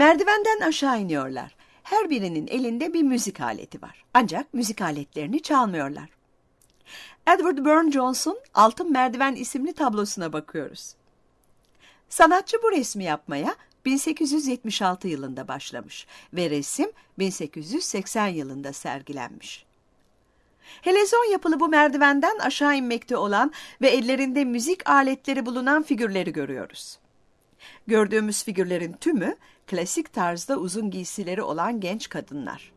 Merdivenden aşağı iniyorlar. Her birinin elinde bir müzik aleti var. Ancak müzik aletlerini çalmıyorlar. Edward Burne-Jones'un Altın Merdiven isimli tablosuna bakıyoruz. Sanatçı bu resmi yapmaya 1876 yılında başlamış ve resim 1880 yılında sergilenmiş. Helezon yapılı bu merdivenden aşağı inmekte olan ve ellerinde müzik aletleri bulunan figürleri görüyoruz. Gördüğümüz figürlerin tümü klasik tarzda uzun giysileri olan genç kadınlar.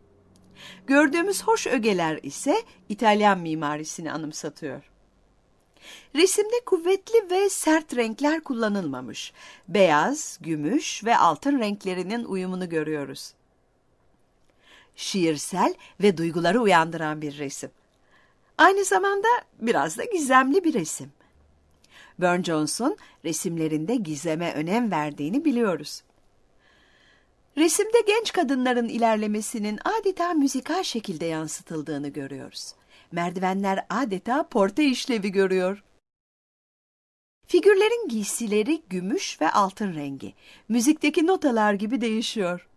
Gördüğümüz hoş ögeler ise İtalyan mimarisini anımsatıyor. Resimde kuvvetli ve sert renkler kullanılmamış. Beyaz, gümüş ve altın renklerinin uyumunu görüyoruz. Şiirsel ve duyguları uyandıran bir resim. Aynı zamanda biraz da gizemli bir resim. Burne Jones'un resimlerinde gizeme önem verdiğini biliyoruz. Resimde genç kadınların ilerlemesinin adeta müzikal şekilde yansıtıldığını görüyoruz. Merdivenler adeta porte işlevi görüyor. Figürlerin giysileri gümüş ve altın rengi. Müzikteki notalar gibi değişiyor.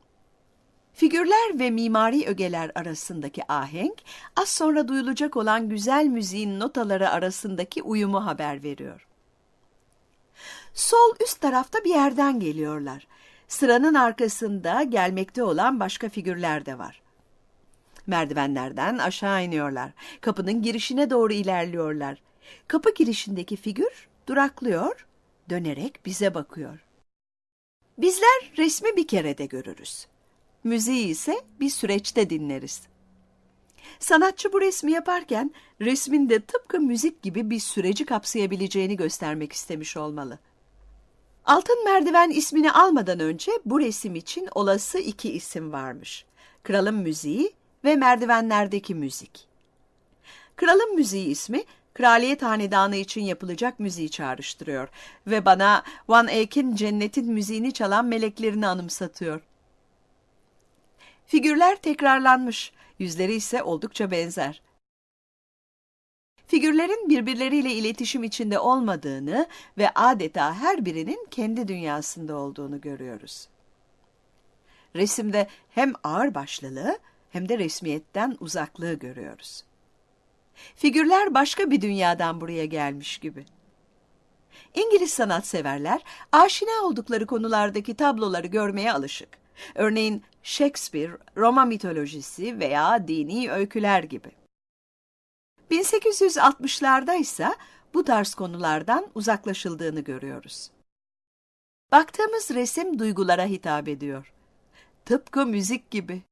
Figürler ve mimari ögeler arasındaki ahenk, az sonra duyulacak olan güzel müziğin notaları arasındaki uyumu haber veriyor. Sol üst tarafta bir yerden geliyorlar. Sıranın arkasında gelmekte olan başka figürler de var. Merdivenlerden aşağı iniyorlar. Kapının girişine doğru ilerliyorlar. Kapı girişindeki figür duraklıyor, dönerek bize bakıyor. Bizler resmi bir kerede görürüz. Müziği ise bir süreçte dinleriz. Sanatçı bu resmi yaparken resmin de tıpkı müzik gibi bir süreci kapsayabileceğini göstermek istemiş olmalı. Altın Merdiven ismini almadan önce bu resim için olası iki isim varmış. Kralın Müziği ve Merdivenlerdeki Müzik. Kralın Müziği ismi kraliyet hanedanı için yapılacak müziği çağrıştırıyor ve bana Van Eyck'in cennetin müziğini çalan meleklerini anımsatıyor. Figürler tekrarlanmış, yüzleri ise oldukça benzer. Figürlerin birbirleriyle iletişim içinde olmadığını ve adeta her birinin kendi dünyasında olduğunu görüyoruz. Resimde hem ağırbaşlılığı hem de resmiyetten uzaklığı görüyoruz. Figürler başka bir dünyadan buraya gelmiş gibi. İngiliz sanatseverler aşina oldukları konulardaki tabloları görmeye alışık. Örneğin Shakespeare, Roma mitolojisi veya dini öyküler gibi. 1860'larda ise bu tarz konulardan uzaklaşıldığını görüyoruz. Baktığımız resim duygulara hitap ediyor. Tıpkı müzik gibi.